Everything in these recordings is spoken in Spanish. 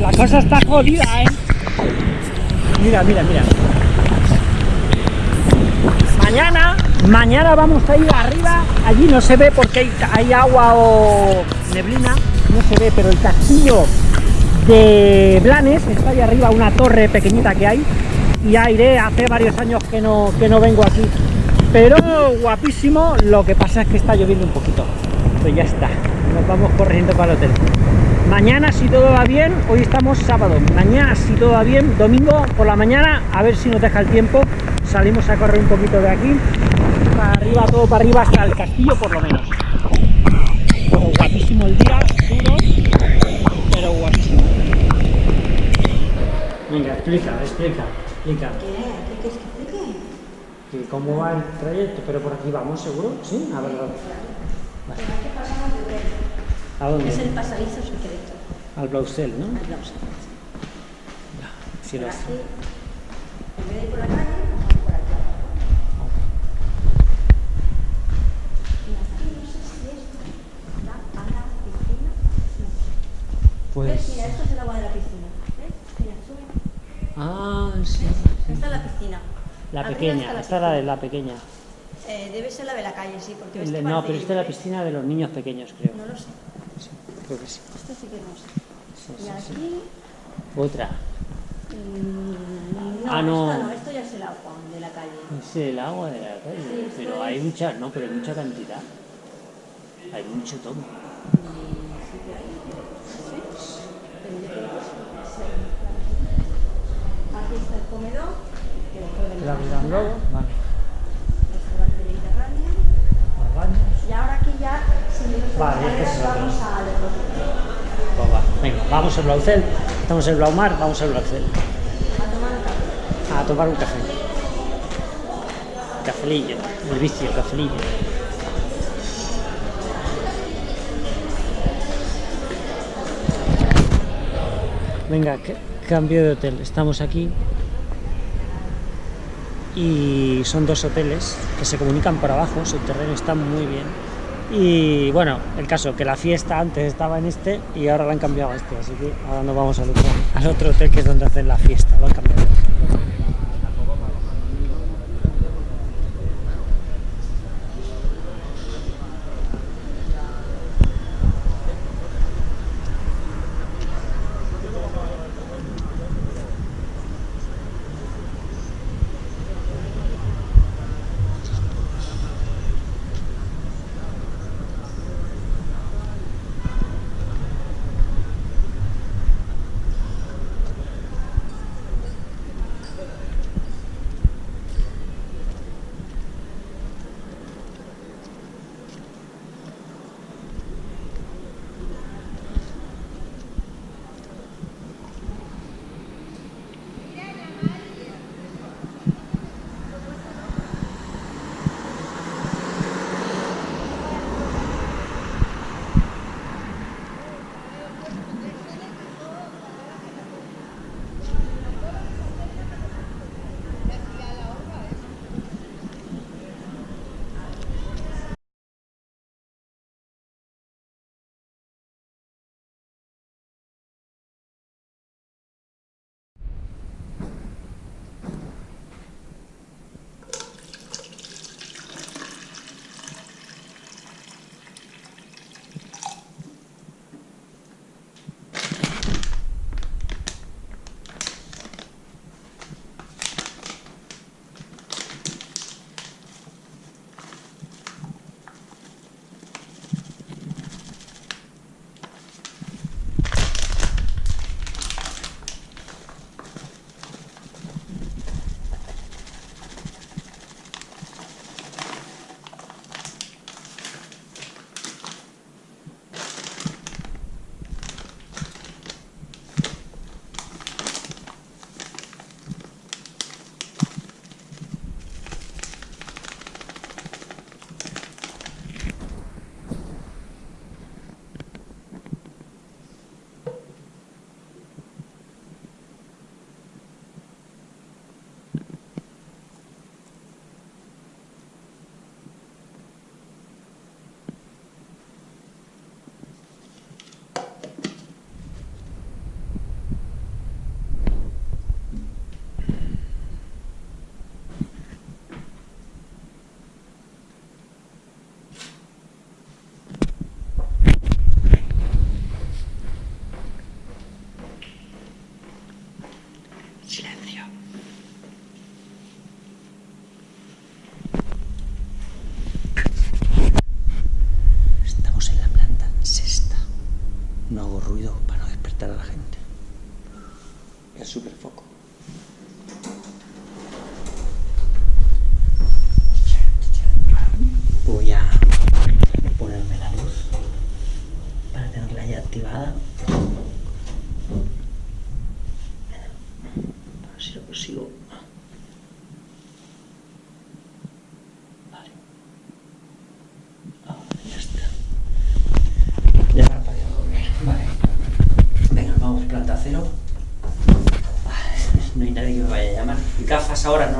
La cosa está jodida, ¿eh? Mira, mira, mira. Mañana, mañana vamos a ir arriba. Allí no se ve porque hay, hay agua o neblina. No se ve, pero el castillo de Blanes está ahí arriba, una torre pequeñita que hay. Y ya iré, hace varios años que no, que no vengo aquí. Pero guapísimo, lo que pasa es que está lloviendo un poquito. Pues ya está, nos vamos corriendo para el hotel. Mañana si todo va bien, hoy estamos sábado, mañana si todo va bien, domingo por la mañana, a ver si nos deja el tiempo, salimos a correr un poquito de aquí, para arriba, todo para arriba hasta el castillo por lo menos. Guapísimo el día, duro, pero guapísimo. Venga, explica, explica, explica. ¿Qué? ¿Qué quieres que explique? que ¿Cómo va el trayecto? Pero por aquí vamos, ¿seguro? ¿Sí? A ver, de ver. ¿a dónde? Es el pasadizo secreto. Al Blausel, ¿no? Al Blausa. Sí, Por lo aquí, en vez de ir por la calle, vamos por aquí. Y aquí no sé si esto da a la piscina. No. Pues... Mira, esto es el agua de la piscina. ¿Ves? Mira, sube. Ah, sí. Esta es la piscina. La Arriba pequeña, está esta es la de la pequeña. Eh, debe ser la de la calle, sí, porque no, pero esta es la piscina de los niños pequeños, creo. No lo sé. Sí, creo que sí. Esto sí que no sé. Sí, Y sí, aquí. Otra. mm, no, Ah, no. Esto no, esto ya es el agua de la calle. Es el agua de la calle. Pero es- hay mucha, no, pero hay mucha cantidad. Hay mucho sí. Aquí está el comedor. La en globo. Vale. Restaurante mediterráneo. Los baños. Y ahora aquí ya, Vale, escaleras, este es vamos hotel. Pues va. Venga, vamos al Blaucel. Estamos en Blaumar, vamos al Blaucel. A tomar un café. A tomar un café. Cafelillo. El vicio, cafelillo. Venga, cambio de hotel. Estamos aquí. Y son dos hoteles que se comunican por abajo. Su terreno está muy bien. Y bueno, el caso que la fiesta antes estaba en este y ahora la han cambiado a este. Así que ahora nos vamos al otro, al otro hotel que es donde hacen la fiesta. Lo han cambiado. She.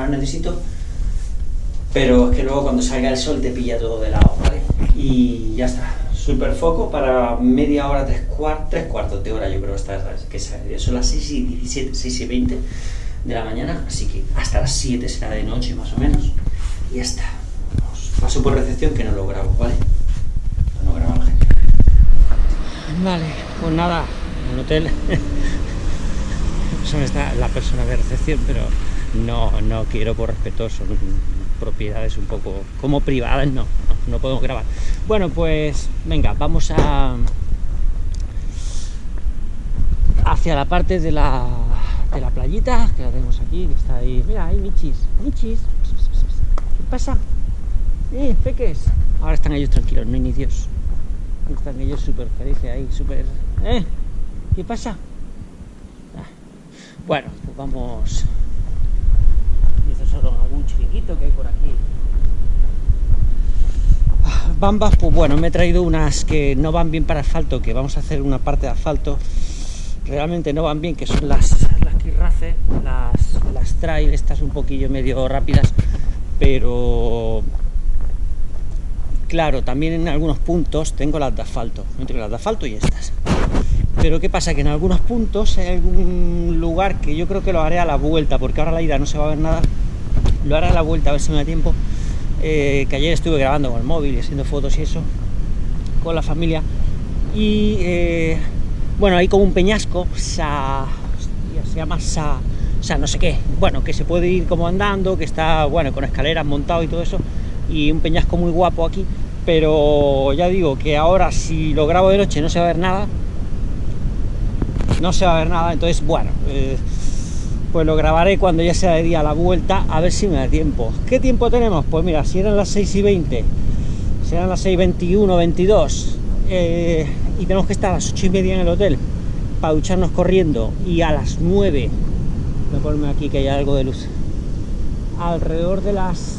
Necesito. Pero es que luego cuando salga el sol te pilla todo de lado, ¿vale? Y ya está. Super foco para media hora, tres, cuartos, tres cuartos de hora, yo creo que está, que son las 6 y 17, 6 y 20 de la mañana, así que hasta las 7 será de noche más o menos. Y ya está. Paso por recepción que no lo grabo, ¿vale? No grabo la gente. Vale, pues nada, el hotel. Son está la persona de recepción, pero no, no quiero por respeto, son propiedades un poco como privadas, no, no, podemos grabar. Bueno, pues venga, vamos a hacia la parte de la, de la playita, que la tenemos aquí, que está ahí. Mira, ahí Michis, Michis. ¿Qué pasa? Eh, peques. Ahora están ellos tranquilos, no hay ni Dios. Están ellos súper felices ahí, súper... ¿Eh? ¿Qué pasa? Ah. Bueno, pues vamos... Y eso es solo algún chiringuito que hay por aquí. Ah, Bambas, pues bueno, me he traído unas que no van bien para asfalto, que vamos a hacer una parte de asfalto. Realmente no van bien, que son las, las Kirrace, las, las trail, estas un poquillo medio rápidas, pero claro, también en algunos puntos tengo las de asfalto, entre las de asfalto y estas. Pero ¿qué pasa? Que en algunos puntos hay algún lugar que yo creo que lo haré a la vuelta, porque ahora la ida no se va a ver nada. Lo haré a la vuelta a ver si me da tiempo. Eh, que ayer estuve grabando con el móvil y haciendo fotos y eso, con la familia. Y eh, bueno, hay como un peñasco, sa, hostia, se llama Sa, Sa no sé qué. Bueno, que se puede ir como andando, que está, bueno, con escaleras montado y todo eso. Y un peñasco muy guapo aquí. Pero ya digo que ahora si lo grabo de noche no se va a ver nada no se va a ver nada, entonces bueno, eh, pues lo grabaré cuando ya sea de día la vuelta, a ver si me da tiempo. ¿Qué tiempo tenemos? Pues mira, si eran las 6 y 20, serán las 6 y 21, 22, eh, y tenemos que estar a las 8 y media en el hotel para ducharnos corriendo, y a las 9, voy a ponerme aquí que hay algo de luz, alrededor de las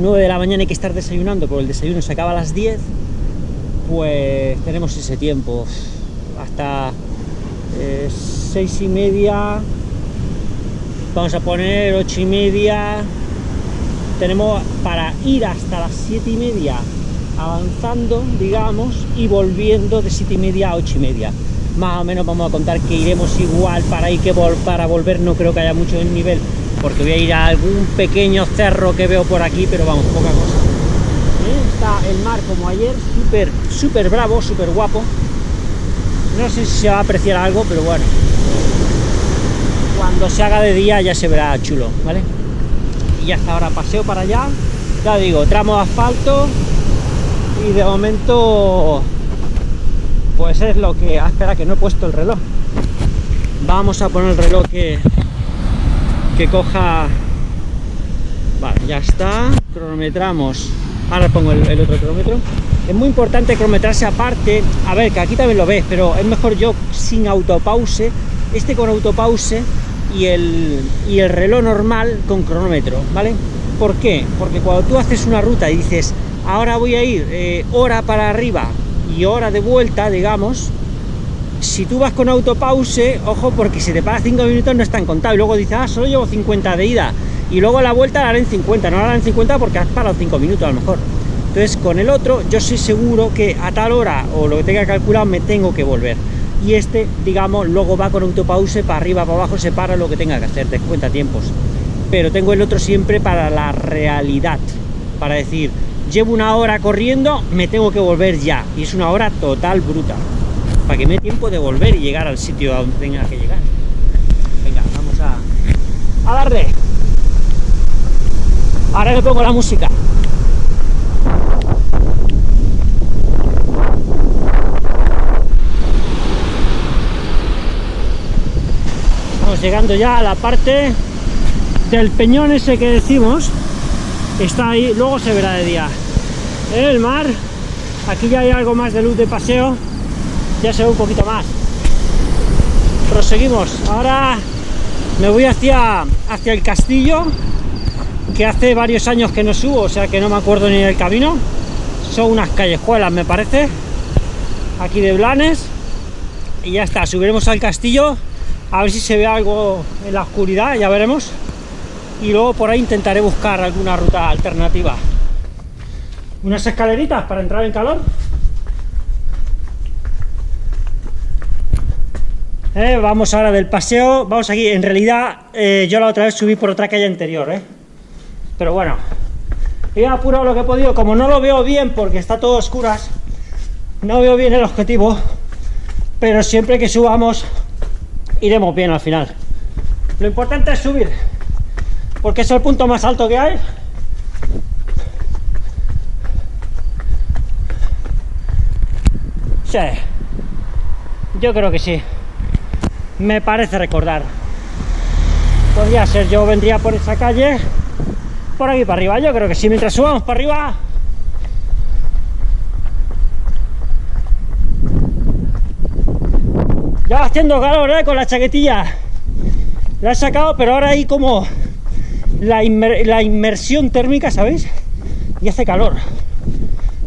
9 de la mañana hay que estar desayunando, porque el desayuno se acaba a las 10, pues tenemos ese tiempo, hasta eh, seis y media vamos a poner ocho y media. Tenemos para ir hasta las siete y media avanzando digamos y volviendo de siete y media a ocho y media. Más o menos vamos a contar que iremos igual para ir que para volver. No creo que haya mucho nivel porque voy a ir a algún pequeño cerro que veo por aquí pero vamos poca cosa. Está el mar como ayer súper súper bravo súper guapo. No sé si se va a apreciar algo, pero bueno. Cuando se haga de día ya se verá chulo, ¿vale? Y ya está, ahora paseo para allá. Ya digo, tramo de asfalto. Y de momento... Pues es lo que... Ah, espera, que no he puesto el reloj. Vamos a poner el reloj que... Que coja... Vale, ya está. Cronometramos. Ahora pongo el, otro cronómetro es muy importante cronometrarse aparte a ver que aquí también lo ves pero es mejor yo sin autopause este con autopause y el, y el reloj normal con cronómetro vale ¿por qué? porque cuando tú haces una ruta y dices ahora voy a ir eh, hora para arriba y hora de vuelta digamos si tú vas con autopause ojo porque si te paras 5 minutos no están contados y luego dices ah solo llevo 50 de ida y luego la vuelta la en 50 no la haré en 50 porque has parado 5 minutos a lo mejor entonces con el otro yo soy seguro que a tal hora o lo que tenga calculado me tengo que volver. Y este, digamos, luego va con autopause para arriba, para abajo, se para lo que tenga que hacer, te cuenta tiempos. Pero tengo el otro siempre para la realidad, para decir, llevo una hora corriendo, me tengo que volver ya. Y es una hora total bruta, para que me dé tiempo de volver y llegar al sitio a donde tenga que llegar. Venga, vamos a, a darle. Ahora le pongo la música. Llegando ya a la parte del peñón ese que decimos. Está ahí, luego se verá de día. El mar, aquí ya hay algo más de luz de paseo, ya se ve un poquito más. Proseguimos, ahora me voy hacia, hacia el castillo, que hace varios años que no subo, o sea que no me acuerdo ni del camino. Son unas callejuelas, me parece, aquí de Blanes. Y ya está, subiremos al castillo, a ver si se ve algo en la oscuridad, ya veremos. Y luego por ahí intentaré buscar alguna ruta alternativa. Unas escaleritas para entrar en calor. Eh, vamos ahora del paseo, vamos aquí, en realidad eh, yo la otra vez subí por otra calle anterior, eh. pero bueno, he apurado lo que he podido, como no lo veo bien porque está todo a oscuras, no veo bien el objetivo, pero siempre que subamos iremos bien al final. Lo importante es subir, porque es el punto más alto que hay. Sí, yo creo que sí me parece recordar. Podría ser, yo vendría por esa calle, por aquí para arriba. Yo creo que sí, mientras subamos para arriba. Ya haciendo calor, ¿eh? Con la chaquetilla. La he sacado, pero ahora hay como la, inmersión térmica, ¿sabéis? Y hace calor.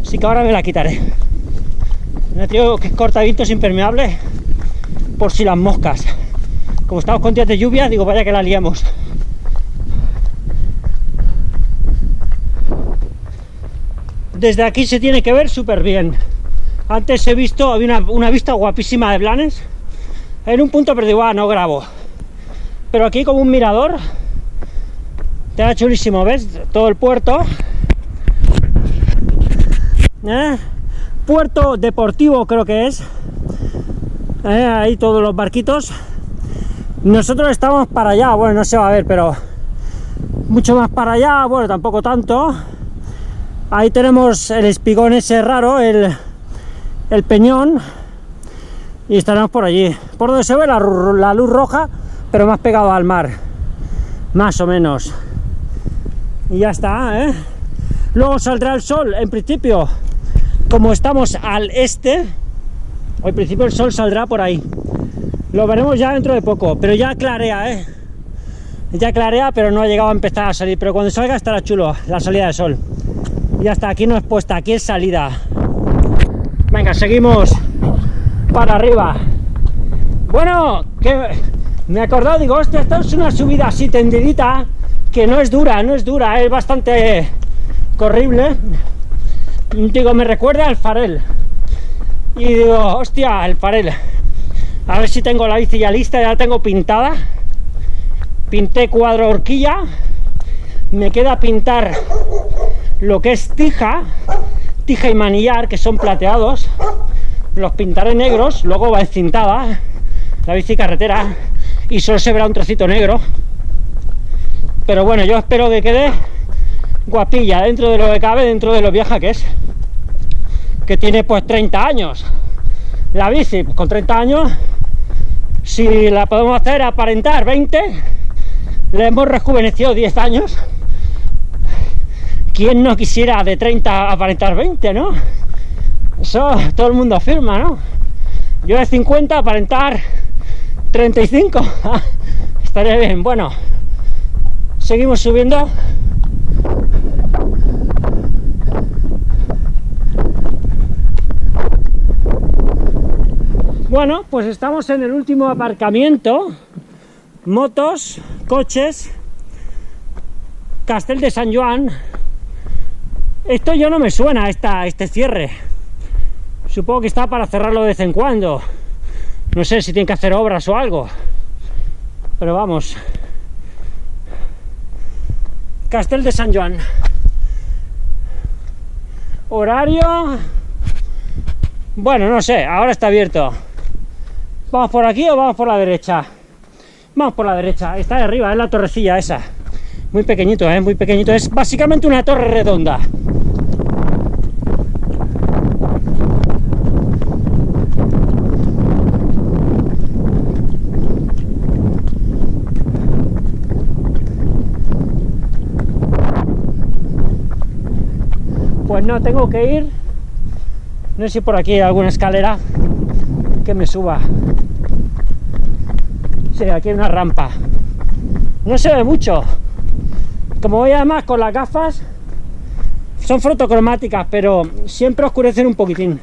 Así que ahora me la quitaré. Me tengo que es impermeable por si las moscas. Como estamos con días de lluvia, digo, vaya que la liamos. Desde aquí se tiene que ver súper bien. Antes he visto, había una, vista guapísima de Blanes. En un punto, pero digo, ah, no grabo. Pero aquí como un mirador. Te da chulísimo, ¿ves? Todo el puerto. ¿Eh? Puerto deportivo creo que es. ¿eh? ahí todos los barquitos nosotros estamos para allá bueno no se va a ver pero mucho más para allá bueno tampoco tanto ahí tenemos el espigón ese raro el, el peñón y estaremos por allí por donde se ve la, luz roja pero más pegado al mar más o menos y ya está ¿eh? luego saldrá el sol en principio como estamos al este al principio el sol saldrá por ahí. Lo veremos ya dentro de poco, pero ya clarea, ¿eh? Ya clarea, pero no ha llegado a empezar a salir. Pero cuando salga estará chulo la salida de sol. Y hasta aquí no es puesta, aquí es salida. Venga, seguimos para arriba. Bueno, que me he acordado, digo, hostia, esta es una subida así tendidita, que no es dura, no es dura, es bastante corrible. Digo, me recuerda al farel y digo, hostia, el farel a ver si tengo la bici ya lista, ya la tengo pintada. Pinté cuadro horquilla. Me queda pintar lo que es tija tija y manillar, que son plateados los pintaré negros, luego va encintada la bici carretera y solo se verá un trocito negro pero bueno, yo espero que quede guapilla dentro de lo que cabe, dentro de lo vieja que es que tiene pues 30 años. La bici, pues, con 30 años, si la podemos hacer aparentar 20, le hemos rejuvenecido 10 años. ¿Quién no quisiera de 30 aparentar 20, no? Eso todo el mundo afirma, ¿no? Yo de 50 aparentar 35. Estaría bien. Bueno, seguimos subiendo. Bueno, pues estamos en el último aparcamiento. Motos, coches, Castel de San Juan. Esto yo no me suena, esta, este cierre. Supongo que está para cerrarlo de vez en cuando. No sé si tienen que hacer obras o algo. Pero vamos. Castel de San Juan. Horario... Bueno, no sé, ahora está abierto. ¿Vamos por aquí o vamos por la derecha? Vamos por la derecha, está de arriba, es la torrecilla esa. Muy pequeñito, ¿eh? Muy pequeñito. Es básicamente una torre redonda. No, tengo que ir. No sé si por aquí hay alguna escalera que me suba. Sí, aquí hay una rampa. No se ve mucho. Como voy además con las gafas, son fotocromáticas, pero siempre oscurecen un poquitín.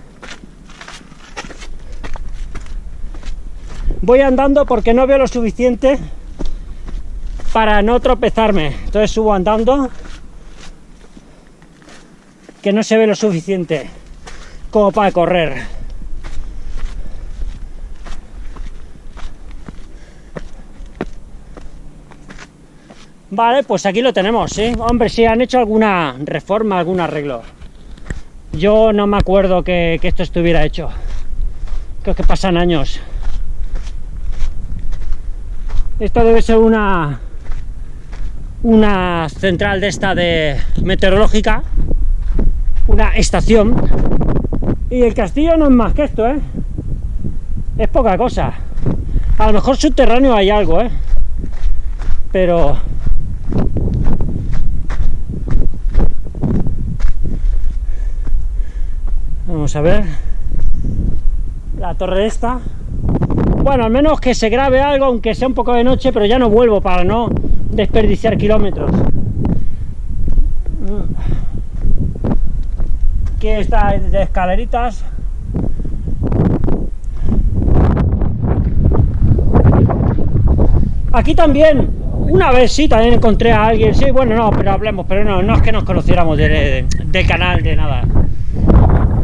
Voy andando porque no veo lo suficiente para no tropezarme. Entonces subo andando que no se ve lo suficiente como para correr. Vale, pues aquí lo tenemos, ¿sí? Hombre, sí, han hecho alguna reforma, algún arreglo. Yo no me acuerdo que, que esto estuviera hecho. Creo que pasan años. Esto debe ser una una central de esta de meteorológica, una estación. Y el castillo no es más que esto, ¿eh? Es poca cosa. A lo mejor subterráneo hay algo, ¿eh? Pero... Vamos a ver. La torre esta. Bueno, al menos que se grabe algo, aunque sea un poco de noche, pero ya no vuelvo para no desperdiciar kilómetros. Aquí está de escaleritas. Aquí también, una vez sí, también encontré a alguien, sí, bueno, no, pero hablemos, pero no, no es que nos conociéramos del canal, de nada.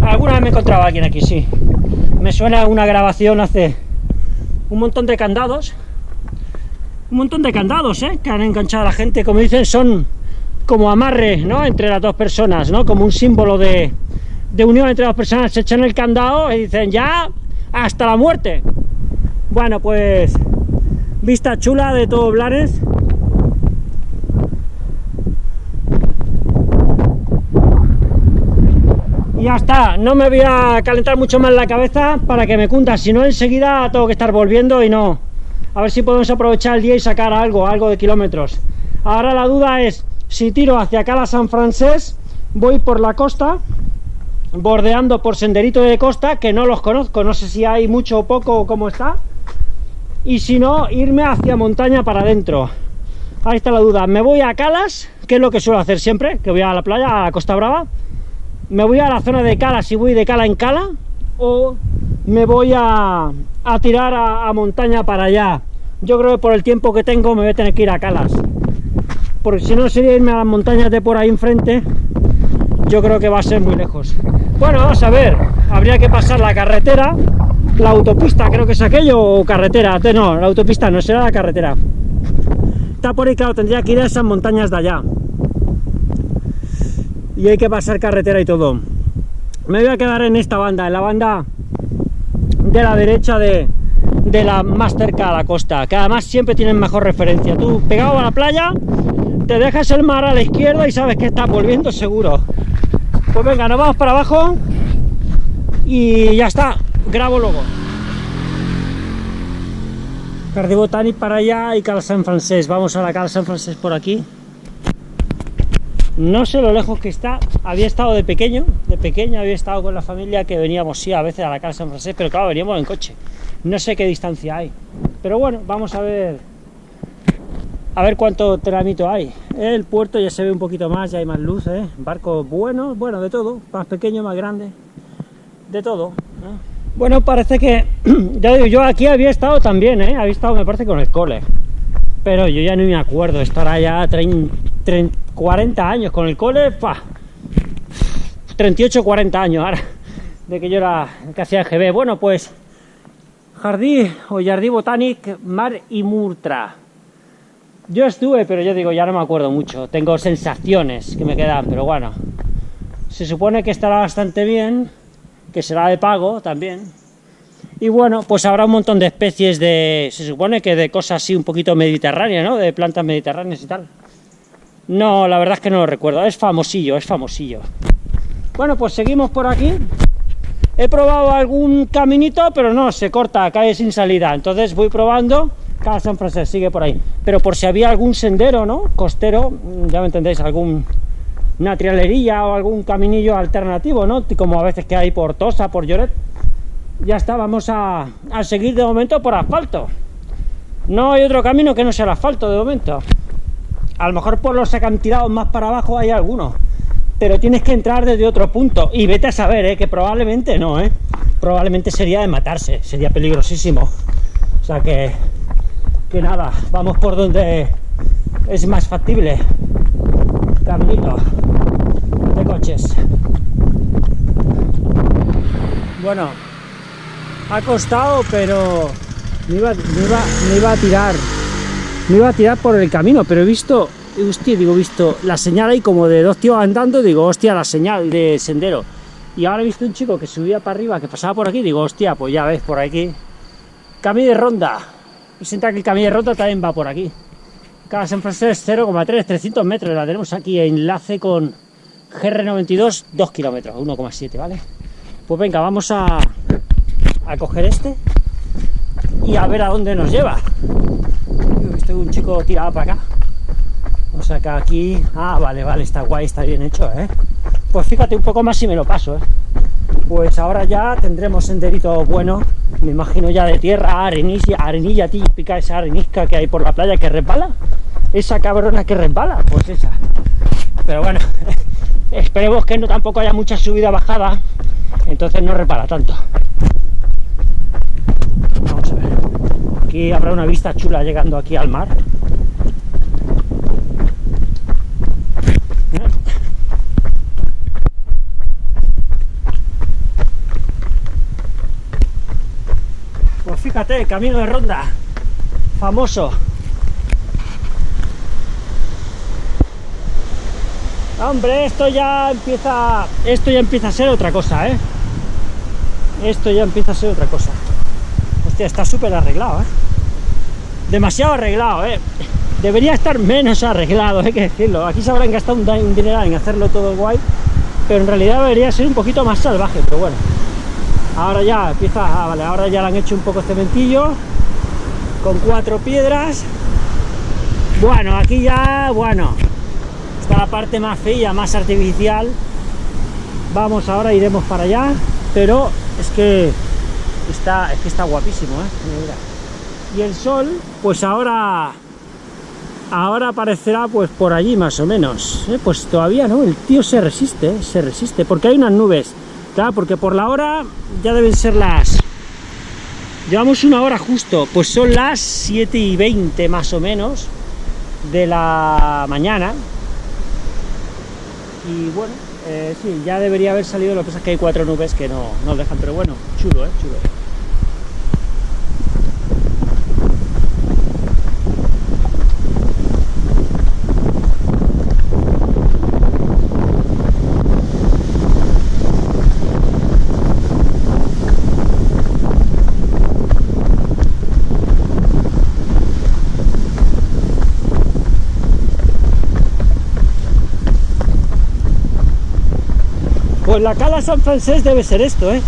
Alguna vez me encontraba alguien aquí, sí. Me suena una grabación hace un montón de candados un montón de candados ¿eh? que han enganchado a la gente, como dicen, son como amarre ¿no? entre las dos personas, ¿no? como un símbolo de, unión entre dos personas, se echan el candado y dicen ya hasta la muerte. Bueno, pues vista chula de todo Blanes. Y ya está, no me voy a calentar mucho más la cabeza para que me cunda, si no enseguida tengo que estar volviendo y no, a ver si podemos aprovechar el día y sacar algo, algo de kilómetros. Ahora la duda es, si tiro hacia acá a San Francés, voy por la costa, bordeando por senderito de costa, que no los conozco, no sé si hay mucho o poco o cómo está, y si no, irme hacia montaña para adentro. Ahí está la duda, me voy a Calas, que es lo que suelo hacer siempre, que voy a la playa, a la Costa Brava, me voy a la zona de Calas y voy de Cala en Cala, o me voy a, tirar a montaña para allá, yo creo que por el tiempo que tengo me voy a tener que ir a Calas porque si no sería irme a las montañas de por ahí enfrente yo creo que va a ser muy lejos. Bueno, vamos a ver. Habría que pasar la carretera. La autopista, creo que es aquello o carretera, no, la autopista no será la carretera. Está por ahí, claro, tendría que ir a esas montañas de allá. Y hay que pasar carretera y todo. Me voy a quedar en esta banda, en la banda de la derecha de, de la más cerca a la costa, que además siempre tienen mejor referencia. Tú pegado a la playa, te dejas el mar a la izquierda y sabes que estás volviendo seguro. Pues venga, nos vamos para abajo y ya está, grabo luego. Jardí Botanic para allá y Cal San Francés. Vamos a la Cal San Francés por aquí. No sé lo lejos que está. Había estado de pequeño, de pequeño había estado con la familia que veníamos, sí, a veces a la Cal San Francés, pero claro, veníamos en coche no sé qué distancia hay pero bueno vamos a ver a ver cuánto tramito hay. El puerto ya se ve un poquito más ya hay más luz ¿eh? barcos buenos bueno de todo. Más pequeño más grande. De todo bueno parece que ya digo yo aquí había estado también ¿eh? había estado me parece con el cole. Pero yo ya no me acuerdo estará ya 30, 40 años con el cole pa, 38 40 años ahora de que yo era que hacía GB bueno pues Jardí o Jardí Botanic Mar y Murtra. Yo estuve, pero yo digo, ya no me acuerdo mucho. Tengo sensaciones que me quedan, pero bueno. Se supone que estará bastante bien, que será de pago también. Y bueno, pues habrá un montón de especies de... Se supone que de cosas así un poquito mediterráneas, ¿no? De plantas mediterráneas y tal. No, la verdad es que no lo recuerdo. Es famosillo, es famosillo. Bueno, pues seguimos por aquí. He probado algún caminito, pero no, se corta, cae sin salida. Entonces voy probando, cada San Francisco sigue por ahí. Pero por si había algún sendero, ¿no? Costero, ya me entendéis, algún una o algún caminillo alternativo, ¿no? Como a veces que hay por Tosa, por Lloret. Ya está, vamos a, a seguir de momento por asfalto. No hay otro camino que no sea el asfalto de momento. A lo mejor por los acantilados más para abajo hay algunos. Pero tienes que entrar desde otro punto. Y vete a saber, ¿eh? que probablemente no, ¿eh? Probablemente sería de matarse. Sería peligrosísimo. O sea que... Que nada, vamos por donde es más factible. Caminito de coches. Bueno, ha costado, pero me iba, iba, iba a tirar. Me iba a tirar por el camino, pero he visto, hostia, digo, visto la señal ahí como de dos tíos andando, digo, hostia, la señal de sendero. Y ahora he visto un chico que subía para arriba, que pasaba por aquí, digo, hostia, pues ya ves, por aquí. Camino de ronda. Presenta que el camino de ronda también va por aquí. Cada San Francisco es 0,3, 300 metros. La tenemos aquí, enlace con GR92, 2 kilómetros, 1,7, ¿vale? Pues venga, vamos a, a coger este y a ver a dónde nos lleva. He visto un chico tirado para acá. O sea que aquí... Ah, vale, vale, está guay, está bien hecho, ¿eh? Pues fíjate un poco más si me lo paso, ¿eh? Pues ahora ya tendremos senderito bueno, me imagino ya de tierra, arenilla, arenilla típica, esa arenisca que hay por la playa que resbala. Esa cabrona que resbala, pues esa. Pero bueno, esperemos que no tampoco haya mucha subida bajada, entonces no repara tanto. Vamos a ver. Aquí habrá una vista chula llegando aquí al mar. Pues camino de ronda, famoso. Hombre, esto ya empieza, esto ya empieza a ser otra cosa, ¿eh? Esto ya empieza a ser otra cosa. Hostia, está súper arreglado, ¿eh? Demasiado arreglado, ¿eh? Debería estar menos arreglado, hay que decirlo. Aquí se habrán gastado un, un dineral en hacerlo todo guay, pero en realidad debería ser un poquito más salvaje, pero bueno. Ahora ya empieza, ah, vale, ahora ya le han hecho un poco cementillo, con cuatro piedras. Bueno, aquí ya, bueno, está la parte más fea, más artificial. Vamos, ahora iremos para allá, pero es que está, es que está guapísimo, ¿eh? Y el sol, pues ahora, ahora aparecerá pues por allí más o menos. ¿eh? Pues todavía no, el tío se resiste, se resiste, porque hay unas nubes. Porque por la hora ya deben ser las... Llevamos una hora justo, pues son las 7 y 20 más o menos de la mañana. Y bueno, eh, sí, ya debería haber salido, lo que pasa es que hay cuatro nubes que no nos dejan, pero bueno, chulo, ¿eh? Chulo. La cala San Francés debe ser esto, ¿eh?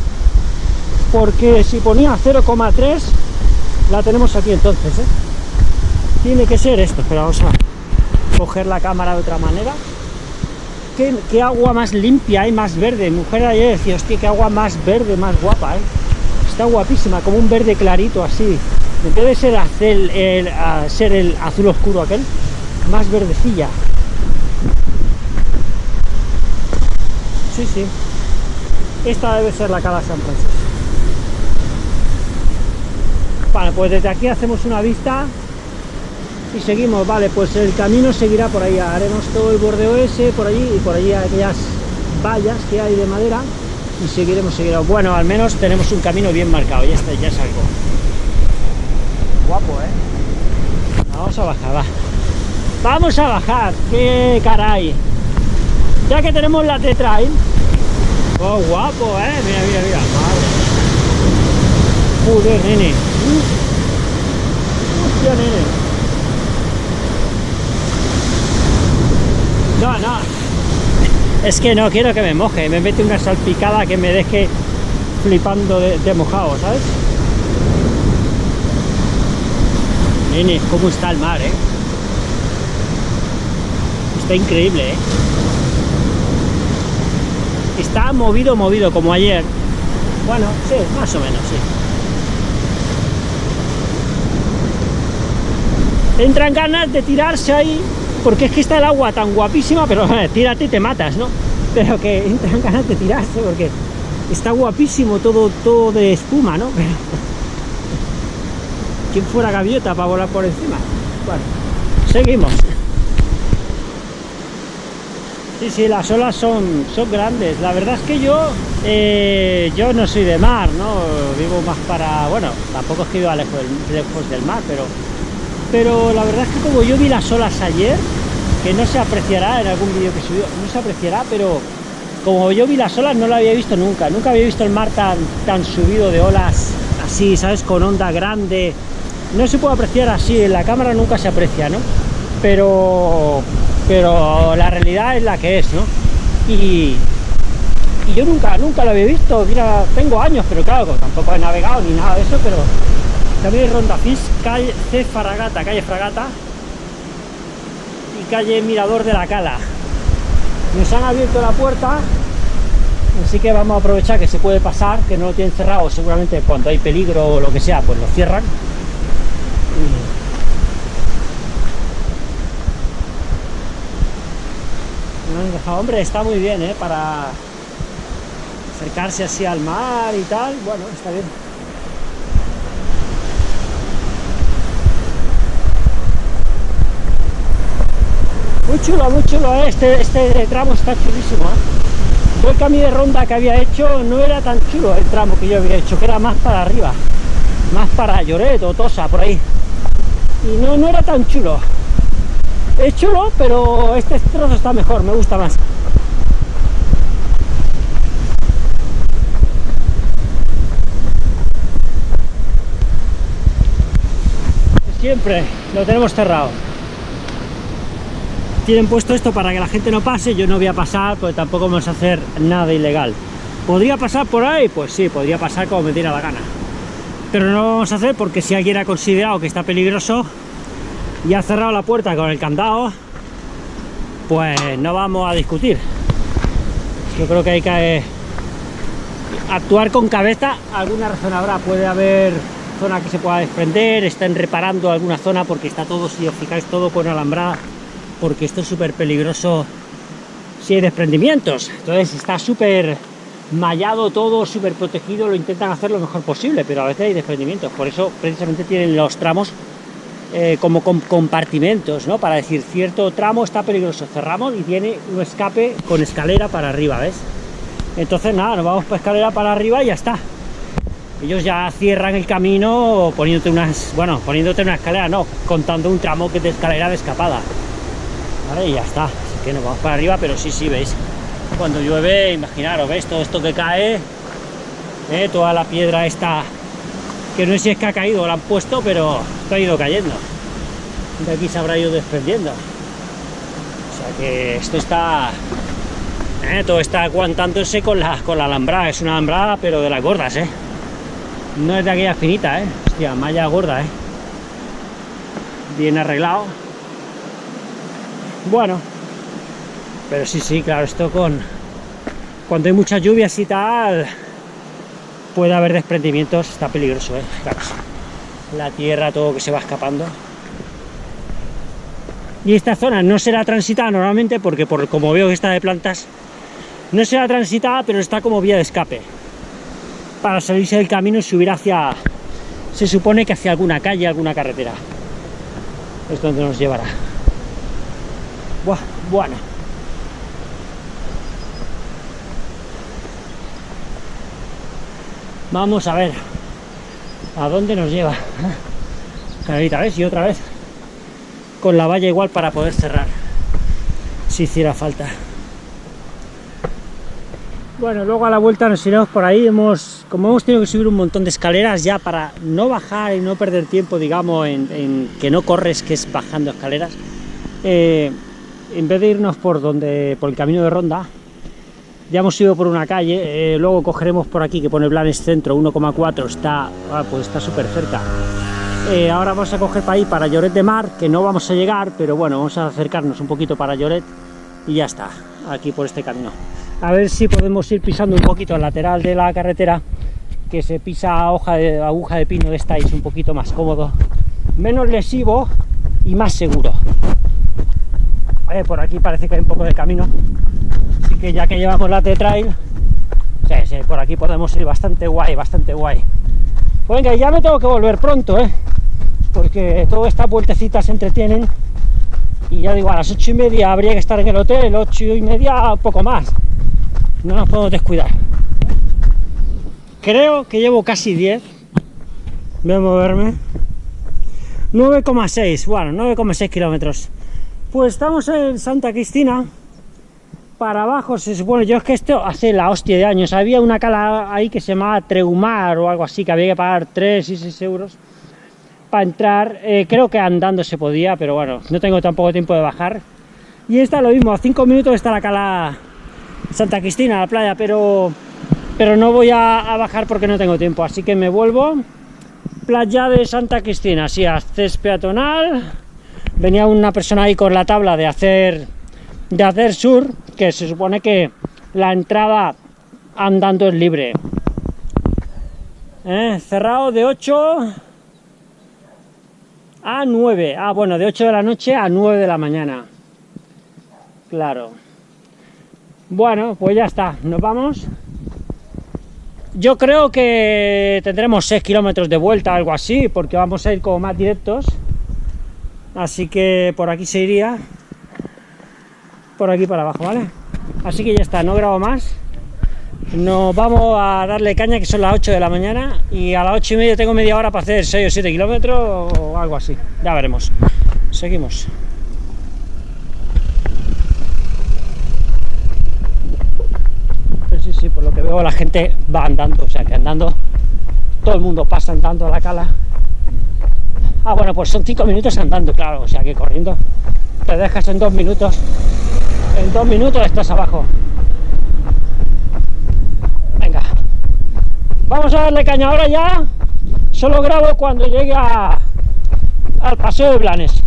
Porque si ponía 0,3, la tenemos aquí entonces, ¿eh? Tiene que ser esto, pero vamos a coger la cámara de otra manera. ¿Qué, agua más limpia y más verde? Mujer ayer decía, hostia, qué agua más verde, más guapa, ¿eh? Está guapísima, como un verde clarito así. Debe ser, hacer el, ser el azul oscuro aquel, más verdecilla. Sí, sí. Esta debe ser la cala San Francisco. Vale, pues desde aquí hacemos una vista y seguimos. Vale, pues el camino seguirá por ahí. Haremos todo el bordeo ese, por allí y por allí aquellas vallas que hay de madera y seguiremos, seguiremos. Bueno, al menos tenemos un camino bien marcado. Ya está, ya es algo. Guapo, ¿eh? Vamos a bajar, va. Vamos a bajar. ¡Qué caray! Ya que tenemos la T-Trail. Oh, guapo, eh. Mira, mira, mira. Madre. Joder, nene. Hostia, nene. No, no. Es que no quiero que me moje. Me mete una salpicada que me deje flipando de, de mojado, ¿sabes? Nene, cómo está el mar, eh. Está increíble, eh. Está movido, movido, como ayer. Bueno, sí, más o menos, sí. Entran ganas de tirarse ahí, porque es que está el agua tan guapísima, pero tírate y te matas, ¿no? Pero que entran ganas de tirarse, porque está guapísimo todo, todo de espuma, ¿no? ¿Quién fuera gaviota para volar por encima? Bueno, seguimos. Sí, sí, las olas son, son grandes. La verdad es que yo, eh, yo no soy de mar, ¿no? Vivo más para, bueno, tampoco es que viva lejos del, lejos del mar, pero, pero la verdad es que como yo vi las olas ayer, que no se apreciará en algún vídeo que subió, no se apreciará, pero como yo vi las olas no la había visto nunca. Nunca había visto el mar tan, tan subido de olas así, ¿sabes? Con onda grande. No se puede apreciar así, en la cámara nunca se aprecia, ¿no? Pero pero la realidad es la que es, ¿no? Y, yo nunca, nunca lo había visto, mira, tengo años, pero claro, tampoco he navegado ni nada de eso, pero también Ronda Fis, calle C Fragata, calle Fragata y calle Mirador de la Cala. Nos han abierto la puerta, así que vamos a aprovechar que se puede pasar, que no lo tienen cerrado, seguramente cuando hay peligro o lo que sea, pues lo cierran. Hombre, está muy bien, ¿eh? Para acercarse así al mar y tal, bueno, está bien. Muy chulo, muy chulo, ¿eh? este, este tramo está chulísimo, ¿eh? el camino de ronda que había hecho no era tan chulo el tramo que yo había hecho, que era más para arriba, más para Lloret o Tosa, por ahí. Y no, no era tan chulo es chulo, pero este trozo está mejor, me gusta más. Siempre lo tenemos cerrado. Tienen puesto esto para que la gente no pase, yo no voy a pasar, porque tampoco vamos a hacer nada ilegal. ¿Podría pasar por ahí? Pues sí, podría pasar como me diera la gana. Pero no lo vamos a hacer porque si alguien ha considerado que está peligroso, y ha cerrado la puerta con el candado, pues no vamos a discutir. Yo creo que hay que actuar con cabeza, alguna razón habrá, puede haber zona que se pueda desprender, están reparando alguna zona porque está todo, si os fijáis, todo con alambrada, porque esto es súper peligroso si hay desprendimientos, entonces está súper mallado todo, súper protegido, lo intentan hacer lo mejor posible, pero a veces hay desprendimientos, por eso precisamente tienen los tramos eh, como con compartimentos, ¿no? Para decir, cierto tramo está peligroso, cerramos y tiene un escape con escalera para arriba, ¿ves? Entonces nada, nos vamos por escalera para arriba y ya está. Ellos ya cierran el camino poniéndote unas, bueno, poniéndote una escalera, no, contando un tramo que de escalera de escapada. Vale, y ya está. Así que nos vamos para arriba, pero sí, sí, veis. Cuando llueve, imaginaros, ¿veis? Todo esto que cae, ¿eh? toda la piedra esta que no sé si es que ha caído o la han puesto, pero ha ido cayendo. De aquí se habrá ido desprendiendo. O sea que esto está... Eh, todo está aguantándose con la, con la alambrada. Es una alambrada, pero de las gordas, ¿eh? No es de aquella finita, ¿eh? Hostia, malla gorda, ¿eh? Bien arreglado. Bueno. Pero sí, sí, claro, esto con... Cuando hay muchas lluvias y tal, puede haber desprendimientos, está peligroso, ¿eh? La tierra, todo que se va escapando. Y esta zona no será transitada normalmente porque por como veo que está de plantas, no será transitada, pero está como vía de escape. Para salirse del camino y subir hacia, se supone que hacia alguna calle, alguna carretera. Es donde nos llevará. Buah, bueno. Vamos a ver a dónde nos lleva. Carita, ¿ves? Y otra vez con la valla igual para poder cerrar si hiciera falta. Bueno, luego a la vuelta nos iremos por ahí. Hemos, como hemos tenido que subir un montón de escaleras ya para no bajar y no perder tiempo, digamos, en, que no corres, que es bajando escaleras, eh, en vez de irnos por donde por el camino de ronda, ya hemos ido por una calle, eh, luego cogeremos por aquí que pone Blanes Centro 1,4, está ah, pues está súper cerca. Eh, ahora vamos a coger para ahí, para Lloret de Mar, que no vamos a llegar, pero bueno, vamos a acercarnos un poquito para Lloret y ya está, aquí por este camino. A ver si podemos ir pisando un poquito el lateral de la carretera, que se pisa hoja de, aguja de pino esta es un poquito más cómodo, menos lesivo y más seguro. Eh, por aquí parece que hay un poco de camino, así que ya que llevamos la T-Trail, por aquí podemos ir bastante guay, bastante guay. Pues venga, ya me tengo que volver pronto, ¿eh? porque todas estas vueltecitas se entretienen y ya digo, a las ocho y media habría que estar en el hotel, ocho y media, poco más. No nos podemos descuidar. Creo que llevo casi 10. Voy a moverme. 9,6, bueno, 9,6 kilómetros. Pues estamos en Santa Cristina. Para abajo se supone, yo es que esto hace la hostia de años. Había una cala ahí que se llamaba Treumar o algo así, que había que pagar 3 y 6 euros para entrar. Eh, creo que andando se podía, pero bueno, no tengo tampoco tiempo de bajar. Y esta lo mismo, a 5 minutos está la cala Santa Cristina, la playa, pero, pero no voy a, bajar porque no tengo tiempo. Así que me vuelvo. Playa de Santa Cristina, sí, acceso peatonal. Venía una persona ahí con la tabla de hacer de hacer sur, que se supone que la entrada andando es libre. Eh, cerrado de 8 a 9. Ah, bueno, de 8 de la noche a 9 de la mañana. Claro. Bueno, pues ya está. Nos vamos. Yo creo que tendremos 6 kilómetros de vuelta, algo así, porque vamos a ir como más directos. Así que por aquí se iría. Por aquí para abajo, ¿vale? Así que ya está, no grabo más. Nos vamos a darle caña, que son las 8 de la mañana, y a las 8 y media tengo media hora para hacer 6 o 7 kilómetros o algo así. Ya veremos. Seguimos. Sí, sí, por lo que veo la gente va andando, o sea que andando, todo el mundo pasa andando a la cala. Ah, bueno, pues son 5 minutos andando, claro, o sea que corriendo te dejas en 2 minutos. En 2 minutos estás abajo. Venga. Vamos a darle caña ahora ya. Solo grabo cuando llegue a- al paseo de Blanes.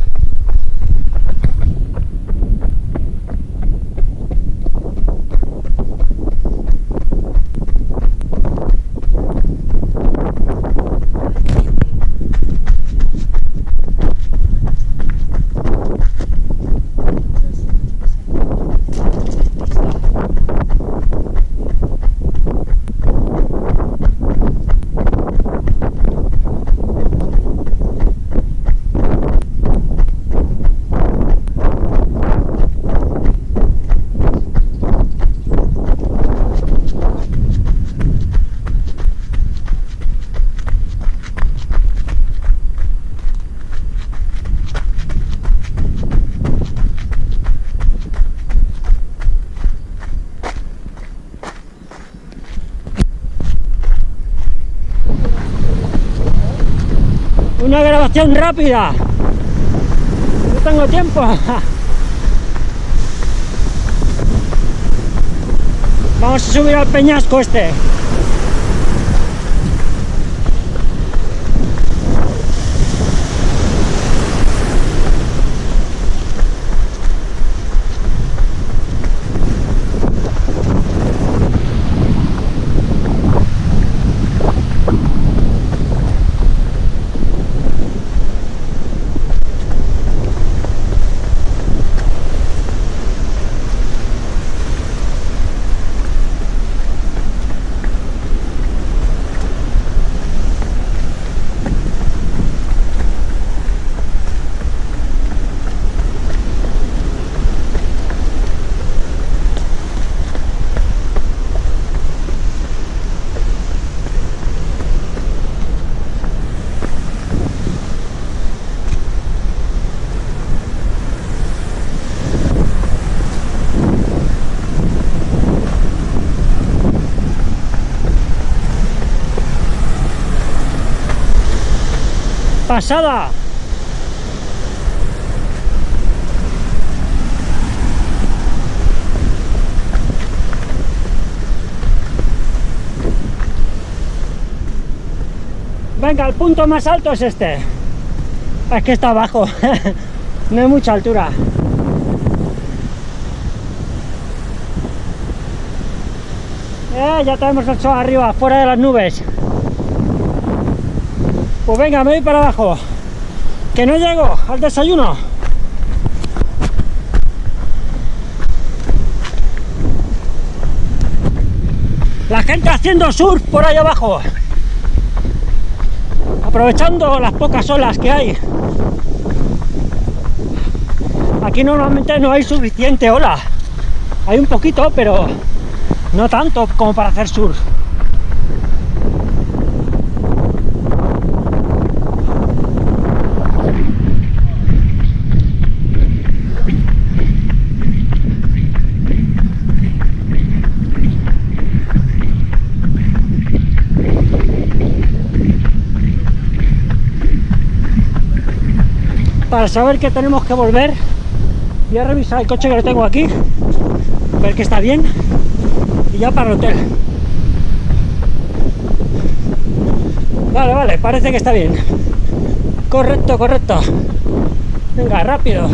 Grabación rápida. No tengo tiempo. Vamos a subir al peñasco este. Venga, el punto más alto es este. Es que está abajo. no hay mucha altura. Eh, ya tenemos el sol arriba, fuera de las nubes. Pues venga, me voy para abajo. Que no llego al desayuno. La gente haciendo surf por ahí abajo. Aprovechando las pocas olas que hay. Aquí normalmente no hay suficiente ola. Hay un poquito, pero no tanto como para hacer surf. Para saber que tenemos que volver, voy a revisar el coche que lo tengo aquí, ver que está bien y ya para el hotel. Vale, vale, parece que está bien. Correcto, correcto. Venga, rápido.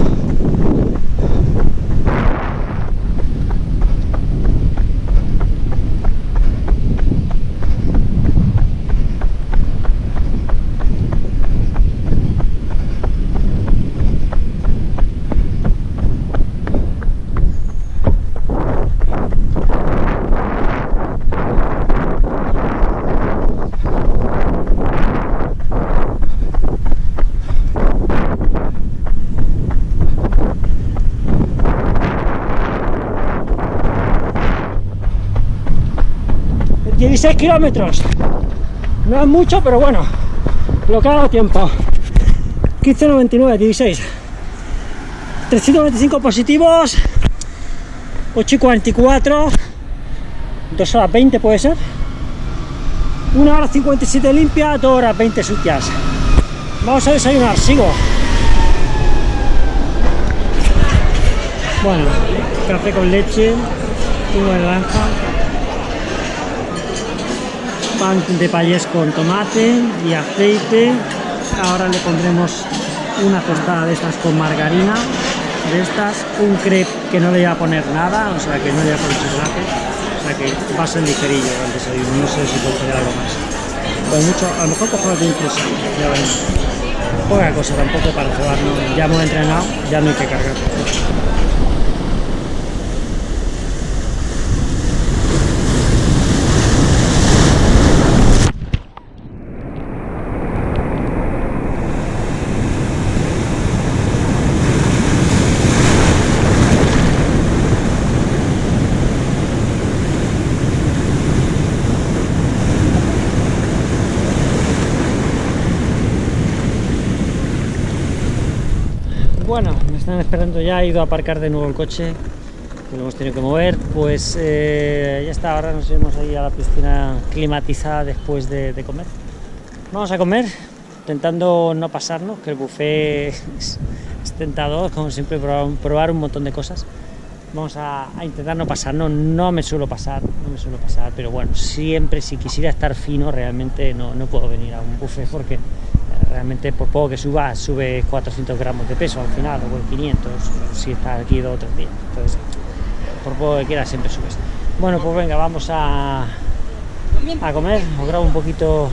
...16 kilómetros. No es mucho, pero bueno, lo que ha dado tiempo. 15.99, 16. 325 positivos. 8 y 44. 2 horas 20 puede ser. 1 hora 57 limpia, 2 horas 20 sucias. Vamos a desayunar, sigo. Bueno, café con leche, zumo de naranja, pan de payés con tomate y aceite. Ahora le pondremos una tostada de estas con margarina, de estas, un crepe que no le voy a poner nada, o sea que no le voy a poner chocolate, o sea que va a ser ligerillo el desayuno, no sé si puedo poner algo más. Pues mucho, a lo mejor cojo algo incluso, ya veremos. Poca cosa tampoco para cebarnos, ya hemos entrenado, ya no hay que cargar. Esperando ya, he ido a aparcar de nuevo el coche, que lo hemos tenido que mover, pues eh, ya está, ahora nos iremos ahí a la piscina climatizada después de, de comer. Vamos a comer, intentando no pasarnos, que el buffet es, es tentador, como siempre, probar, probar, un montón de cosas. Vamos a, a, intentar no pasarnos, no me suelo pasar, no me suelo pasar, pero bueno, siempre si quisiera estar fino realmente no, no puedo venir a un buffet porque realmente por poco que suba, sube 400 gramos de peso al final, o 500, si está aquí dos o tres días. Entonces, por poco que quiera, siempre subes. Bueno, pues venga, vamos a, a comer. Os grabo un poquito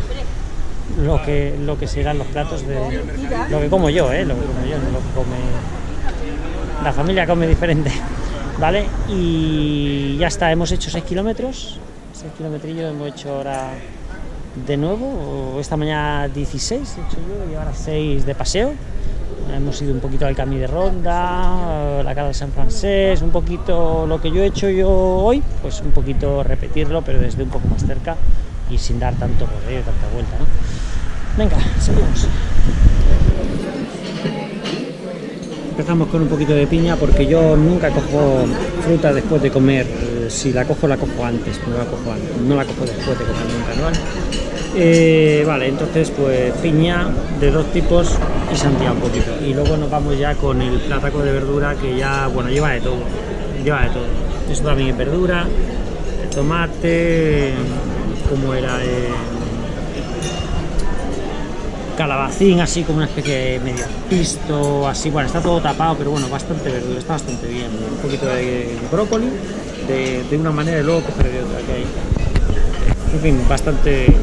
lo que, lo que serán los platos de lo que como yo, ¿eh? lo que como yo, lo que come. La familia come diferente, ¿vale? Y ya está, hemos hecho 6 kilómetros, 6 kilometrillos, hemos hecho ahora de nuevo, esta mañana 16 he hecho yo y ahora 6 de paseo. Hemos ido un poquito al Camí de Ronda, la Cala de San Francés, un poquito lo que yo he hecho yo hoy, pues un poquito repetirlo, pero desde un poco más cerca y sin dar tanto rodeo, tanta vuelta, ¿no? Venga, seguimos. Empezamos con un poquito de piña porque yo nunca cojo fruta después de comer. Si la cojo, la cojo antes, no la cojo, antes, no la cojo después de comer nunca, ¿no? Eh, vale, entonces pues piña de dos tipos y sandía un poquito. Y luego nos vamos ya con el plataco de verdura que ya, bueno, lleva de todo. Lleva de todo. Esto también es verdura, el tomate, como era eh, calabacín, así como una especie de medio pisto, así, bueno, está todo tapado, pero bueno, bastante verdura, está bastante bien. Un poquito de brócoli, de, de una manera y luego coger de otra que hay En fin, bastante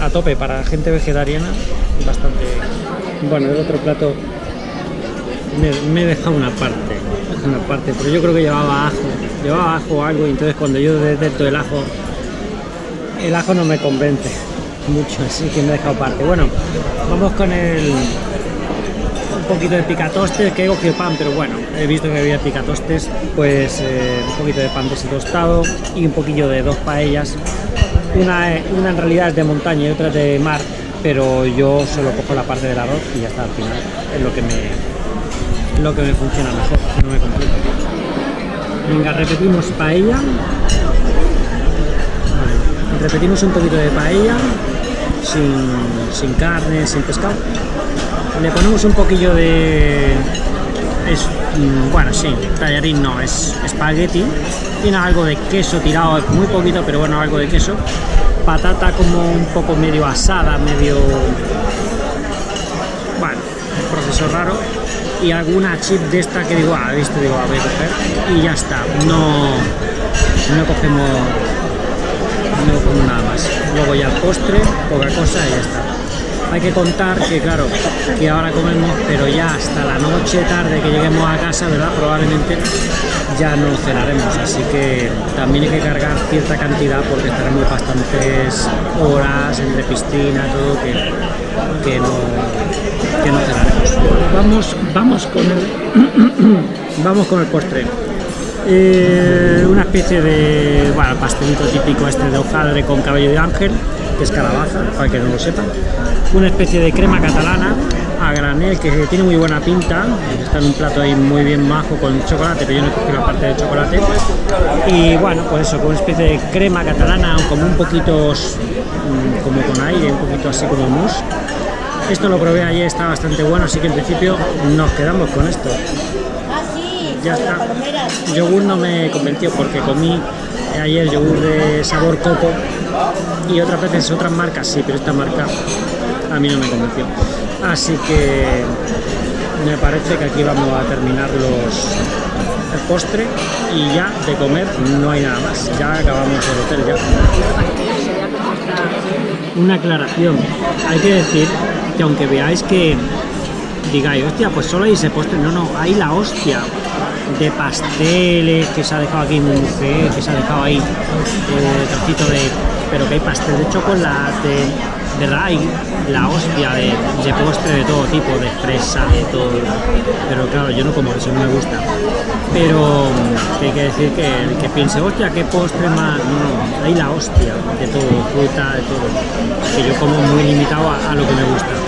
a tope para gente vegetariana, bastante... Bueno, el otro plato me, me he dejado una parte, una parte, pero yo creo que llevaba ajo, llevaba ajo o algo y entonces cuando yo detecto el ajo, el ajo no me convence mucho, así que me he dejado parte. Bueno, vamos con el un poquito de picatostes, que he cogido pan, pero bueno, he visto que había picatostes, pues eh, un poquito de pan de tostado y un poquillo de dos paellas. Una, una en realidad es de montaña y otra de mar, pero yo solo cojo la parte del arroz y ya está al final. Es lo que me, lo que me funciona mejor, no me complico. Venga, repetimos paella. Repetimos un poquito de paella, sin, sin carne, sin pescado. Le ponemos un poquillo de... Es, mm, bueno, sí, tallarín no, es espagueti. Tiene algo de queso tirado, muy poquito, pero bueno, algo de queso. Patata como un poco medio asada, medio... Bueno, proceso raro. Y alguna chip de esta que digo, ah, visto, digo, ah, voy a coger. Y ya está, no, no cogemos no como nada más. Luego ya el postre, poca cosa y ya está. Hay que contar que, claro, que ahora comemos, pero ya hasta la noche, tarde que lleguemos a casa, ¿verdad? Probablemente ya no cenaremos, así que también hay que cargar cierta cantidad porque estaremos bastantes horas entre piscina, todo, que, que no, que no cenaremos. Vamos, vamos con el, vamos con el postre. Eh, una especie de bueno, pastelito típico este de hojaldre con cabello de ángel, que es calabaza, para que no lo sepan. Una especie de crema catalana a granel que tiene muy buena pinta, está en un plato ahí muy bien majo con chocolate, pero yo no cogido la parte de chocolate. Y bueno, pues eso, con una especie de crema catalana, como un poquito mm, como con aire, un poquito así como mousse. Esto lo probé ayer, está bastante bueno, así que en principio nos quedamos con esto ya está. Yogur no me convenció porque comí ayer yogur de sabor coco y otras veces otras marcas sí, pero esta marca a mí no me convenció. Así que me parece que aquí vamos a terminar los el postre y ya de comer no hay nada más. Ya acabamos el hotel ya. Una aclaración. Hay que decir que aunque veáis que digáis, hostia, pues solo hay ese postre. No, no, hay la hostia de pasteles que se ha dejado aquí mujer, que se ha dejado ahí eh, trocito de. Pero que hay pastel de chocolate, de raíz, la hostia de, postre de todo tipo, de fresa, de todo. Pero claro, yo no como eso, no me gusta. Pero mm, hay que decir que el que piense, hostia, qué postre más. No, no, hay la hostia de todo, fruta, de todo. Que yo como muy limitado a lo que me gusta.